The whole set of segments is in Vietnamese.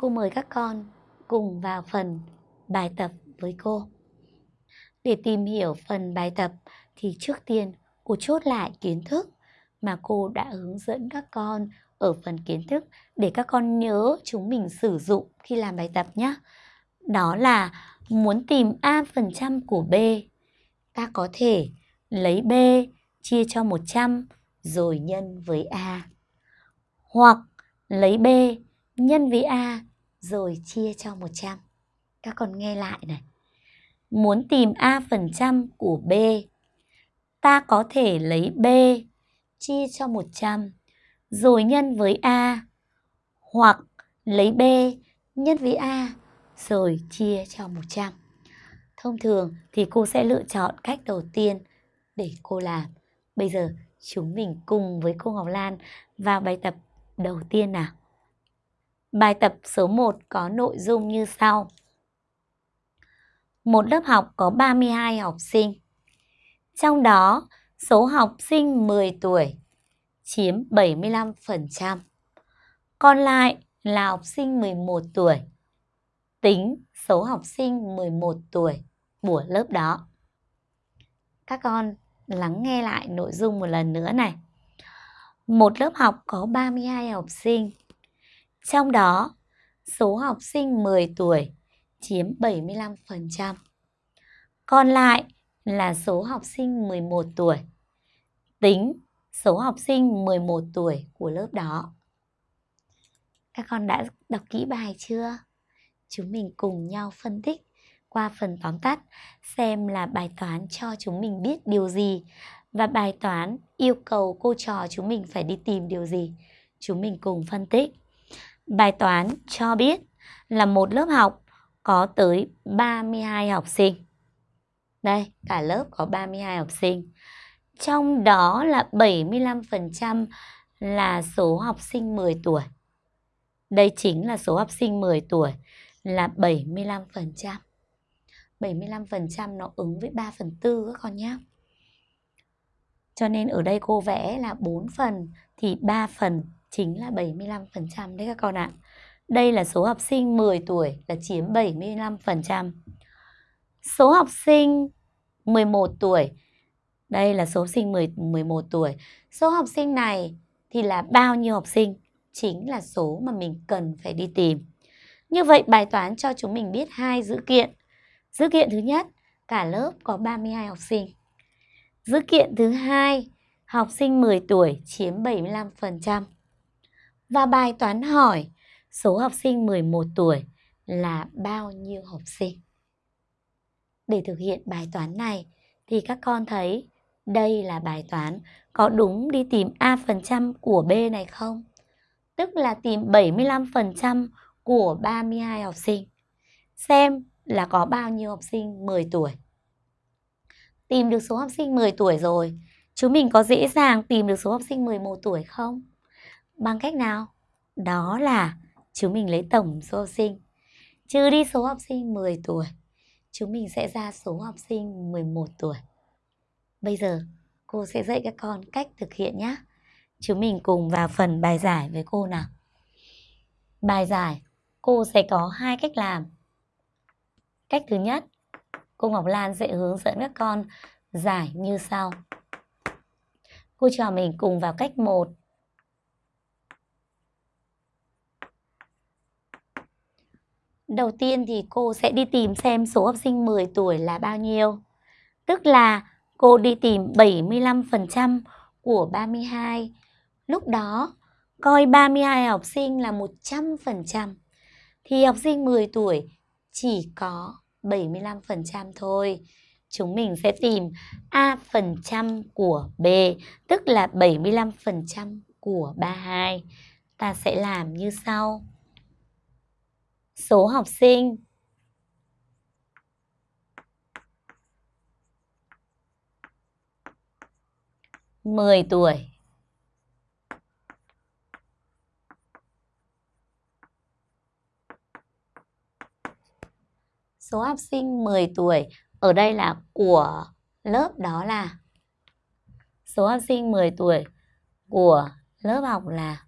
cô mời các con cùng vào phần bài tập với cô. Để tìm hiểu phần bài tập thì trước tiên cô chốt lại kiến thức mà cô đã hướng dẫn các con ở phần kiến thức để các con nhớ chúng mình sử dụng khi làm bài tập nhé. Đó là muốn tìm A phần trăm của B, ta có thể lấy B chia cho 100 rồi nhân với A. Hoặc lấy B nhân với A rồi chia cho 100. Các con nghe lại này. Muốn tìm A phần trăm của B, ta có thể lấy B chia cho 100 rồi nhân với A hoặc lấy B nhân với A rồi chia cho 100. Thông thường thì cô sẽ lựa chọn cách đầu tiên để cô làm. Bây giờ chúng mình cùng với cô Ngọc Lan vào bài tập đầu tiên nào. Bài tập số 1 có nội dung như sau. Một lớp học có 32 học sinh. Trong đó, số học sinh 10 tuổi chiếm 75%. Còn lại là học sinh 11 tuổi. Tính số học sinh 11 tuổi của lớp đó. Các con lắng nghe lại nội dung một lần nữa này. Một lớp học có 32 học sinh. Trong đó, số học sinh 10 tuổi chiếm 75%. Còn lại là số học sinh 11 tuổi. Tính số học sinh 11 tuổi của lớp đó. Các con đã đọc kỹ bài chưa? Chúng mình cùng nhau phân tích qua phần tóm tắt xem là bài toán cho chúng mình biết điều gì và bài toán yêu cầu cô trò chúng mình phải đi tìm điều gì. Chúng mình cùng phân tích. Bài toán cho biết là một lớp học có tới 32 học sinh. Đây, cả lớp có 32 học sinh. Trong đó là 75% là số học sinh 10 tuổi. Đây chính là số học sinh 10 tuổi là 75%. 75% nó ứng với 3 phần 4 các con nhé. Cho nên ở đây cô vẽ là 4 phần thì 3 phần chính là 75% đấy các con ạ. Đây là số học sinh 10 tuổi là chiếm 75%. Số học sinh 11 tuổi, đây là số sinh 10, 11 tuổi. Số học sinh này thì là bao nhiêu học sinh? Chính là số mà mình cần phải đi tìm. Như vậy bài toán cho chúng mình biết hai dữ kiện. Dữ kiện thứ nhất, cả lớp có 32 học sinh. Dữ kiện thứ hai, học sinh 10 tuổi chiếm 75%. Và bài toán hỏi số học sinh 11 tuổi là bao nhiêu học sinh? Để thực hiện bài toán này thì các con thấy đây là bài toán có đúng đi tìm A phần trăm của B này không? Tức là tìm 75% của 32 học sinh. Xem là có bao nhiêu học sinh 10 tuổi. Tìm được số học sinh 10 tuổi rồi, chúng mình có dễ dàng tìm được số học sinh 11 tuổi không? Bằng cách nào? Đó là chúng mình lấy tổng số học sinh, trừ đi số học sinh 10 tuổi, chúng mình sẽ ra số học sinh 11 tuổi. Bây giờ cô sẽ dạy các con cách thực hiện nhé. Chúng mình cùng vào phần bài giải với cô nào. Bài giải, cô sẽ có hai cách làm. Cách thứ nhất, cô Ngọc Lan sẽ hướng dẫn các con giải như sau. Cô trò mình cùng vào cách 1. Đầu tiên thì cô sẽ đi tìm xem số học sinh 10 tuổi là bao nhiêu. Tức là cô đi tìm 75% của 32. Lúc đó, coi 32 học sinh là 100%. Thì học sinh 10 tuổi chỉ có 75% thôi. Chúng mình sẽ tìm A phần trăm của B, tức là 75% của 32. Ta sẽ làm như sau. Số học sinh. Mười tuổi. Số học sinh 10 tuổi. Ở đây là của lớp đó là, số học sinh 10 tuổi của lớp học là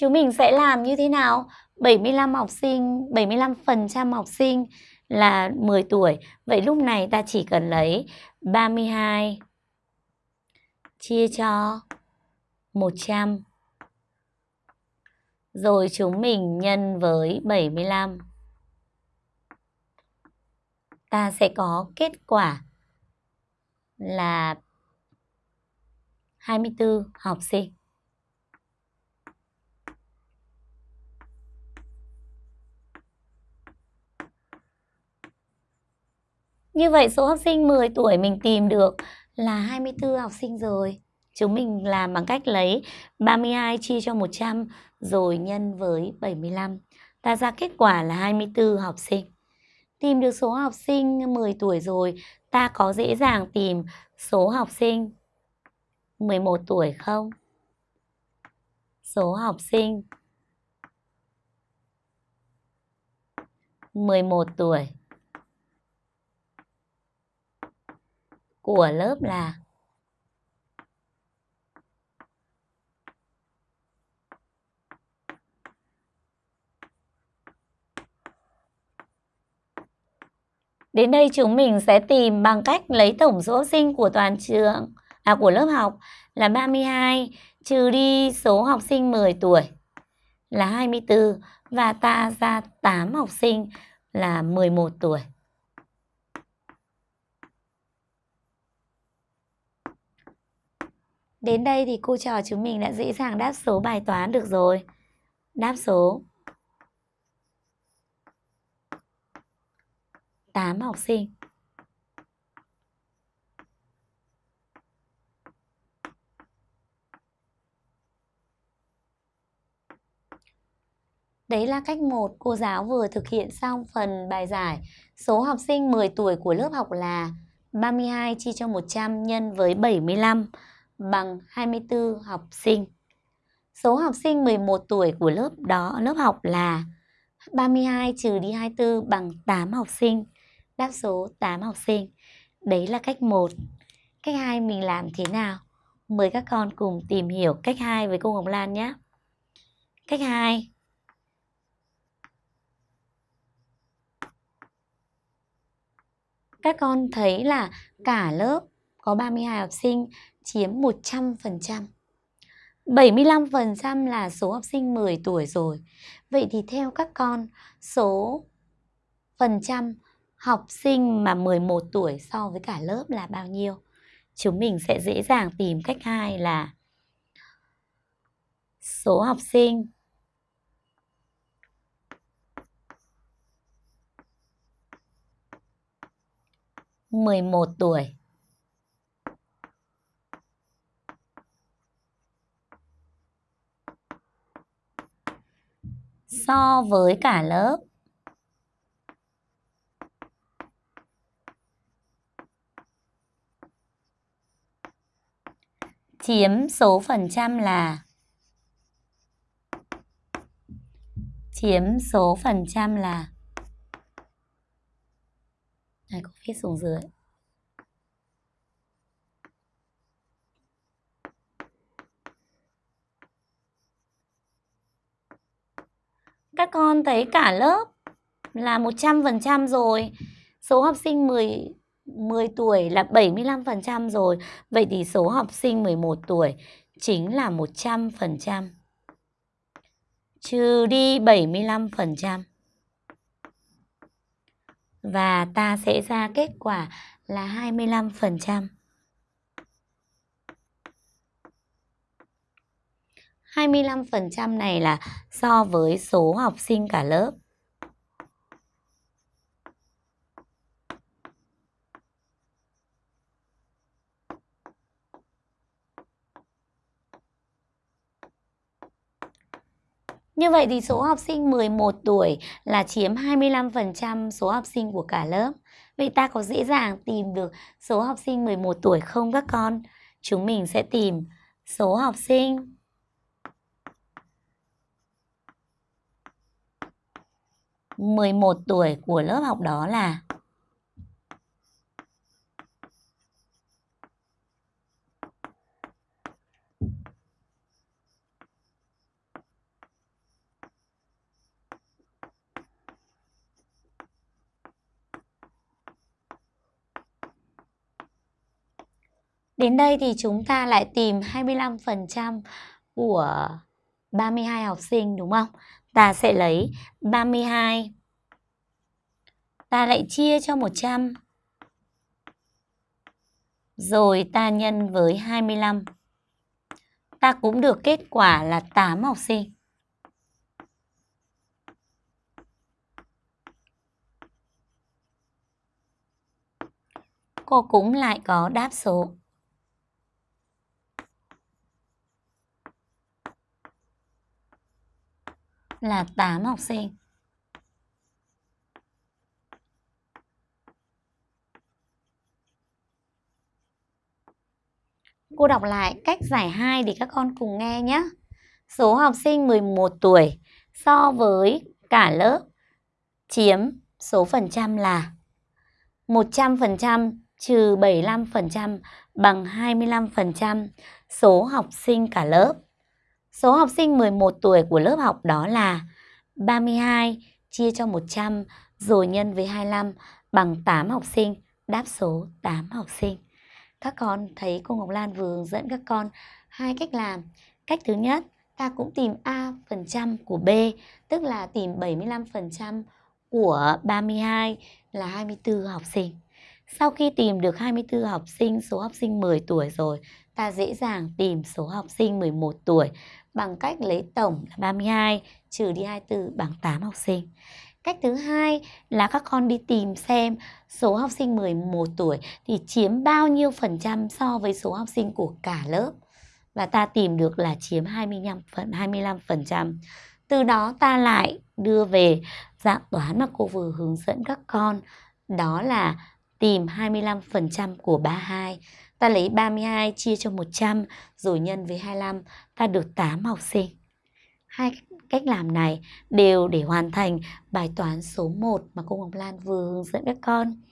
Chúng mình sẽ làm như thế nào? 75 học sinh, 75% học sinh là 10 tuổi. Vậy lúc này ta chỉ cần lấy 32 chia cho 100. Rồi chúng mình nhân với 75. Ta sẽ có kết quả là 24 học sinh. Như vậy số học sinh 10 tuổi mình tìm được là 24 học sinh rồi. Chúng mình làm bằng cách lấy 32 chia cho 100 rồi nhân với 75. Ta ra kết quả là 24 học sinh. Tìm được số học sinh 10 tuổi rồi, ta có dễ dàng tìm số học sinh 11 tuổi không? Số học sinh 11 tuổi của lớp là Đến đây chúng mình sẽ tìm bằng cách lấy tổng số học sinh của toàn trường à của lớp học là 32 trừ đi số học sinh 10 tuổi là 24 và ta ra 8 học sinh là 11 tuổi. Đến đây thì cô trò chúng mình đã dễ dàng đáp số bài toán được rồi. Đáp số 8 học sinh. Đấy là cách 1 cô giáo vừa thực hiện xong phần bài giải. Số học sinh 10 tuổi của lớp học là 32 chia cho 100 nhân với 75 bằng 24 học sinh. Số học sinh 11 tuổi của lớp đó, lớp học là 32 trừ đi 24 bằng 8 học sinh. Đáp số 8 học sinh. Đấy là cách 1. Cách 2 mình làm thế nào? Mời các con cùng tìm hiểu cách 2 với cô Hồng Lan nhé. Cách 2. Các con thấy là cả lớp có 32 học sinh chiếm 100%. 75% là số học sinh 10 tuổi rồi. Vậy thì theo các con, số phần trăm học sinh mà 11 tuổi so với cả lớp là bao nhiêu? Chúng mình sẽ dễ dàng tìm cách hai là số học sinh mười một tuổi so với cả lớp. Chiếm số phần trăm là chiếm số phần trăm là này, có viết xuống dưới Các con thấy cả lớp là 100% rồi. Số học sinh 10 10 tuổi là 75% rồi. Vậy thì số học sinh 11 tuổi chính là 100%. Trừ đi 75%. Và ta sẽ ra kết quả là 25%. 25% này là so với số học sinh cả lớp. Như vậy thì số học sinh 11 tuổi là chiếm 25% số học sinh của cả lớp. Vậy ta có dễ dàng tìm được số học sinh 11 tuổi không các con? Chúng mình sẽ tìm số học sinh 11 tuổi của lớp học đó là Đến đây thì chúng ta lại tìm 25% của 32 học sinh, đúng không? Ta sẽ lấy 32 ta lại chia cho 100 rồi ta nhân với 25. Ta cũng được kết quả là 8 học sinh. Cô cũng lại có đáp số. Là 8 học sinh. Cô đọc lại cách giải 2 để các con cùng nghe nhé. Số học sinh 11 tuổi so với cả lớp chiếm số phần trăm là 100% trừ 75% bằng 25% số học sinh cả lớp. Số học sinh 11 tuổi của lớp học đó là 32 chia cho 100 rồi nhân với 25 bằng 8 học sinh, đáp số 8 học sinh. Các con thấy cô Ngọc Lan vừa hướng dẫn các con hai cách làm. Cách thứ nhất, ta cũng tìm A phần trăm của B, tức là tìm 75% của 32 là 24 học sinh. Sau khi tìm được 24 học sinh, số học sinh 10 tuổi rồi, ta dễ dàng tìm số học sinh 11 tuổi bằng cách lấy tổng là 32 trừ đi 24 bằng 8 học sinh. Cách thứ hai là các con đi tìm xem số học sinh 11 tuổi thì chiếm bao nhiêu phần trăm so với số học sinh của cả lớp. Và ta tìm được là chiếm 25 phần 25%. Từ đó ta lại đưa về dạng toán mà cô vừa hướng dẫn các con. Đó là tìm 25% của 32. Ta lấy 32 chia cho 100 rồi nhân với 25, ta được 8 học sinh. Hai cách làm này đều để hoàn thành bài toán số 1 mà cô Ngọc Lan vừa hướng dẫn các con.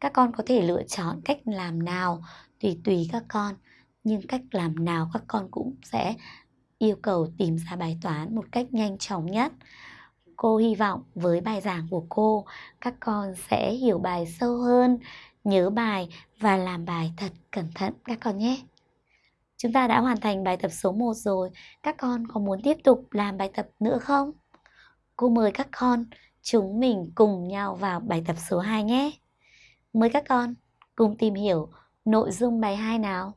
Các con có thể lựa chọn cách làm nào tùy tùy các con, nhưng cách làm nào các con cũng sẽ yêu cầu tìm ra bài toán một cách nhanh chóng nhất. Cô hy vọng với bài giảng của cô, các con sẽ hiểu bài sâu hơn, nhớ bài và làm bài thật cẩn thận các con nhé. Chúng ta đã hoàn thành bài tập số 1 rồi, các con có muốn tiếp tục làm bài tập nữa không? Cô mời các con, chúng mình cùng nhau vào bài tập số 2 nhé. Mời các con cùng tìm hiểu nội dung bài 2 nào.